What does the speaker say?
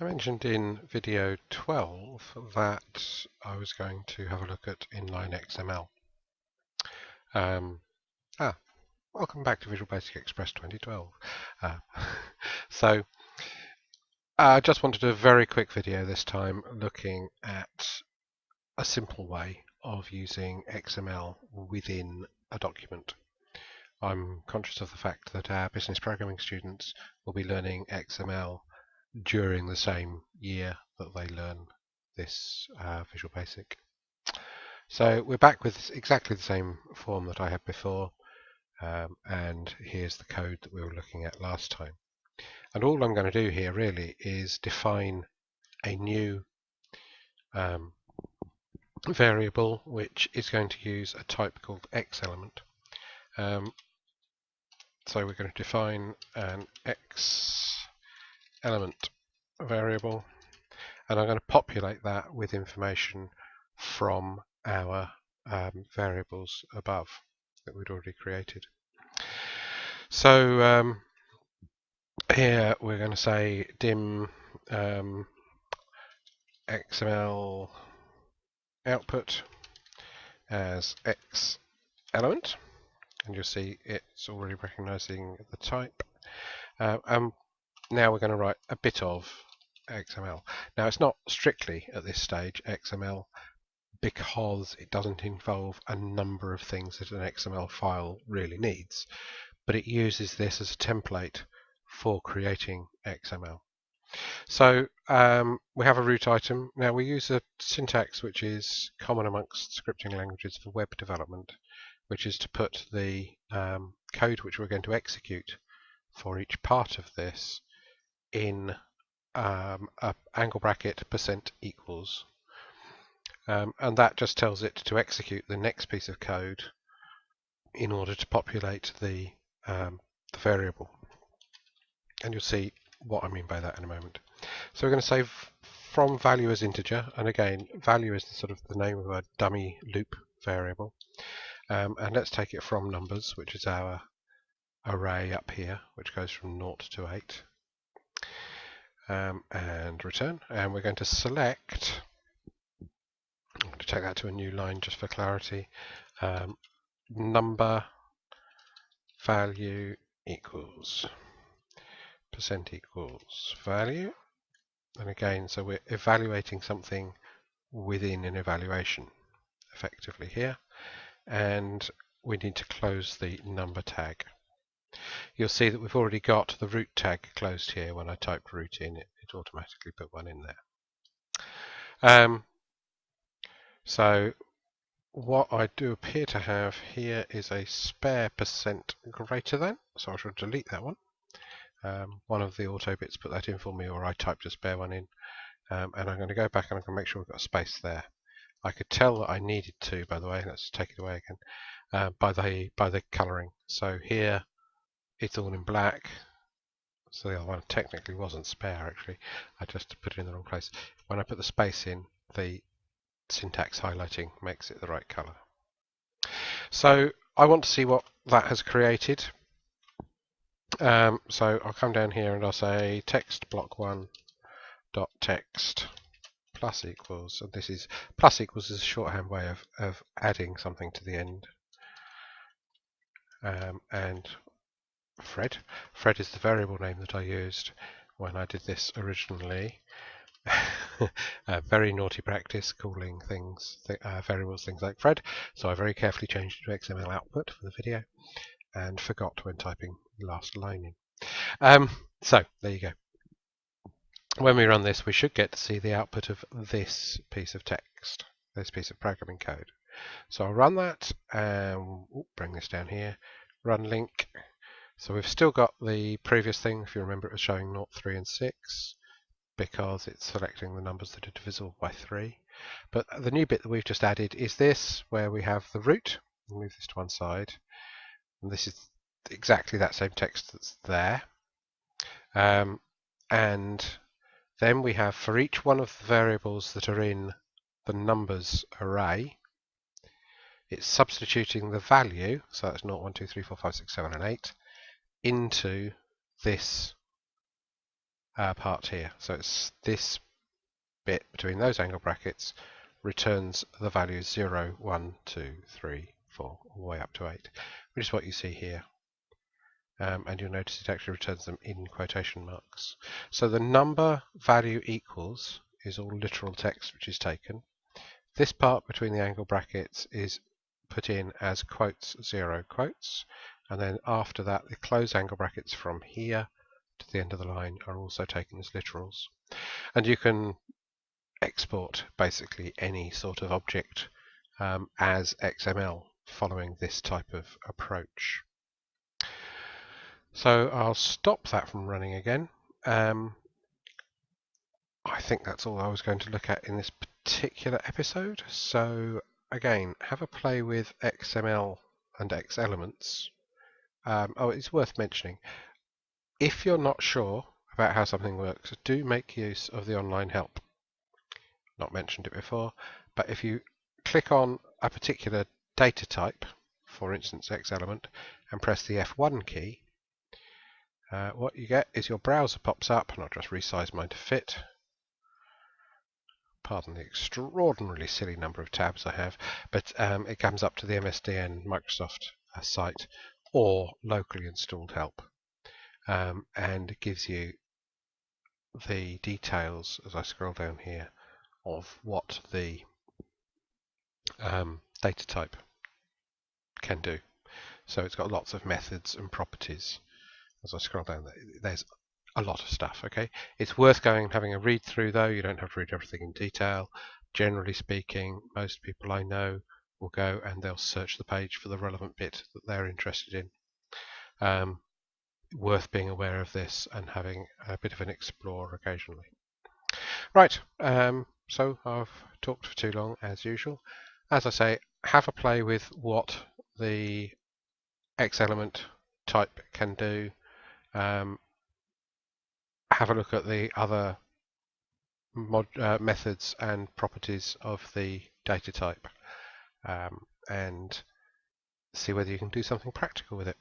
I mentioned in video 12 that I was going to have a look at inline XML. Um, ah, welcome back to Visual Basic Express 2012. Uh, so I just wanted a very quick video this time looking at a simple way of using XML within a document. I'm conscious of the fact that our business programming students will be learning XML during the same year that they learn this uh, Visual Basic. So we're back with exactly the same form that I had before um, and here's the code that we were looking at last time. And all I'm going to do here really is define a new um, variable which is going to use a type called x element. Um, so we're going to define an x element variable and I'm going to populate that with information from our um, variables above that we'd already created. So um, here we're going to say dim um, XML output as X element and you'll see it's already recognizing the type uh, and now we're going to write a bit of XML. Now it's not strictly at this stage XML because it doesn't involve a number of things that an XML file really needs, but it uses this as a template for creating XML. So um, we have a root item. Now we use a syntax which is common amongst scripting languages for web development, which is to put the um, code which we're going to execute for each part of this in um, a angle bracket percent equals. Um, and that just tells it to execute the next piece of code in order to populate the, um, the variable. And you'll see what I mean by that in a moment. So we're going to say from value as integer, and again, value is sort of the name of a dummy loop variable. Um, and let's take it from numbers, which is our array up here, which goes from 0 to 8 um, and return. And we're going to select, I'm going to take that to a new line just for clarity, um, number value equals percent equals value. And again, so we're evaluating something within an evaluation effectively here. And we need to close the number tag you'll see that we've already got the root tag closed here. When I typed root in, it, it automatically put one in there. Um, so what I do appear to have here is a spare percent greater than, so I shall delete that one. Um, one of the auto bits put that in for me, or I typed a spare one in. Um, and I'm going to go back and I'm going to make sure we've got a space there. I could tell that I needed to, by the way, let's take it away again, uh, by the by the colouring. So here it's all in black. So the other one technically wasn't spare actually. I just put it in the wrong place. When I put the space in, the syntax highlighting makes it the right color. So I want to see what that has created. Um, so I'll come down here and I'll say text block one dot text plus equals and this is plus equals is a shorthand way of, of adding something to the end um, and Fred. Fred is the variable name that I used when I did this originally. very naughty practice calling things th uh, variables things like Fred. So I very carefully changed it to XML output for the video and forgot when typing the last line in. Um, so there you go. When we run this, we should get to see the output of this piece of text, this piece of programming code. So I'll run that and bring this down here, run link, so we've still got the previous thing, if you remember it was showing 0, 3 and 6 because it's selecting the numbers that are divisible by 3. But the new bit that we've just added is this, where we have the root. We'll move this to one side. And this is exactly that same text that's there. Um, and then we have for each one of the variables that are in the numbers array, it's substituting the value, so that's 0, 1, 2, 3, 4, 5, 6, 7, and 8, into this uh, part here. So it's this bit between those angle brackets returns the values 0, 1, 2, 3, 4, all the way up to 8, which is what you see here. Um, and you'll notice it actually returns them in quotation marks. So the number value equals is all literal text which is taken. This part between the angle brackets is put in as quotes, zero quotes, and then after that the close angle brackets from here to the end of the line are also taken as literals. And you can export basically any sort of object um, as XML following this type of approach. So I'll stop that from running again. Um, I think that's all I was going to look at in this particular episode. So again, have a play with XML and XElements. Um, oh, it's worth mentioning. If you're not sure about how something works, do make use of the online help. Not mentioned it before, but if you click on a particular data type, for instance X element, and press the F1 key, uh, what you get is your browser pops up, and I'll just resize mine to fit. Pardon the extraordinarily silly number of tabs I have, but um, it comes up to the MSDN Microsoft uh, site or locally installed help um, and gives you the details as I scroll down here of what the um, data type can do. So it's got lots of methods and properties as I scroll down, there's a lot of stuff. Okay, it's worth going and having a read through though. You don't have to read everything in detail. Generally speaking, most people I know will go and they'll search the page for the relevant bit that they're interested in. Um, worth being aware of this and having a bit of an explore occasionally. Right, um, so I've talked for too long as usual. As I say, have a play with what the X element type can do um, have a look at the other mod, uh, methods and properties of the data type um, and see whether you can do something practical with it.